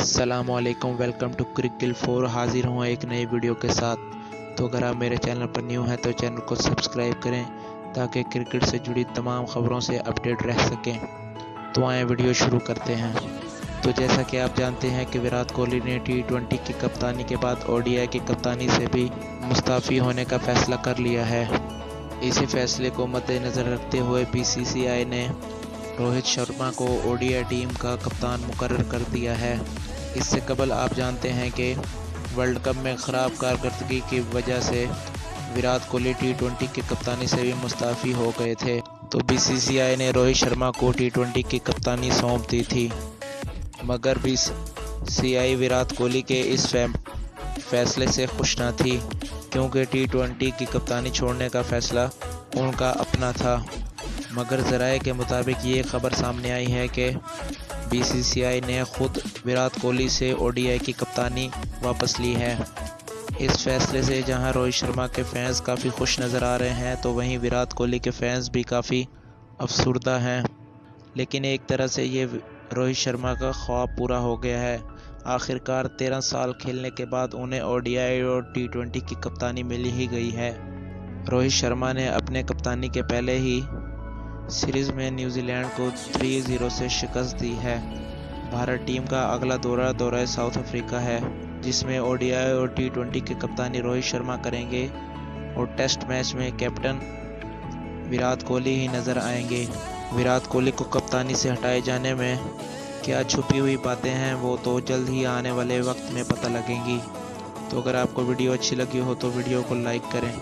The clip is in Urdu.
السلام علیکم ویلکم ٹو کرکل فور حاضر ہوں ایک نئی ویڈیو کے ساتھ. تو اگر آپ میرے چینل پر نیو ہیں تو چینل کو سبسکرائب کریں تاکہ کرکٹ سے جڑی تمام خبروں سے اپڈیٹ رہ سکیں. تو آئیں ویڈیو شروع کرتے ہیں. تو جیسا کہ آپ جانتے ہیں کہ وراٹ کوہلی نے ٹی ٹوینٹی کی کپتانی کے بعد او ڈی آئی کی کپتانی سے بھی مستعفی ہونے کا فیصلہ کر لیا ہے. اسی فیصلے کو مد نظر رکھتے ہوئے بی سی سی آئی نے روہت شرما کو او ڈی آئی ٹیم کا کپتان مقرر کر دیا ہے. اس سے قبل آپ جانتے ہیں کہ ورلڈ کپ میں خراب کارکردگی کی وجہ سے وراٹ کوہلی ٹی ٹوینٹی کی کپتانی سے بھی مستعفی ہو گئے تھے تو بی سی سی آئی نے روہت شرما کو ٹی ٹوینٹی کی کپتانی سونپ دی تھی۔ مگر B C I Virat Kohli کے اس فیصلے سے خوش نہ تھی، کیونکہ ٹی ٹوینٹی کی کپتانی چھوڑنے کا فیصلہ ان کا اپنا تھا۔ مگر ذرائع کے مطابق یہ خبر سامنے آئی ہے کہ بی سی سی آئی نے خود وراٹ کوہلی سے او ڈی آئی کی کپتانی واپس لی ہے۔ اس فیصلے سے جہاں روہت شرما کے فینس کافی خوش نظر آ رہے ہیں، تو وہیں وراٹ کوہلی کے فینس بھی کافی افسردہ ہیں۔ لیکن ایک طرح سے یہ روہت شرما کا خواب پورا ہو گیا ہے۔ آخر کار تیرہ سال کھیلنے کے بعد انہیں او ڈی آئی اور ٹی ٹوینٹی کی کپتانی ملی ہی گئی ہے۔ روہت شرما نے اپنے کپتانی کے پہلے ہی سیریز میں نیوزی لینڈ کو 3-0 سے شکست دی ہے۔ بھارت ٹیم کا اگلا دورہ دورہ ساؤتھ افریقہ ہے، جس میں او ڈی آئی اور ٹی ٹوینٹی کی کپتانی روہت شرما کریں گے اور ٹیسٹ میچ میں کیپٹن وراٹ کوہلی ہی نظر آئیں گے۔ وراٹ کوہلی کو کپتانی سے ہٹائے جانے میں کیا چھپی ہوئی باتیں ہیں وہ تو جلد ہی آنے والے وقت میں پتہ لگیں گی۔ تو اگر آپ کو ویڈیو اچھی لگی ہو تو ویڈیو کو لائک کریں۔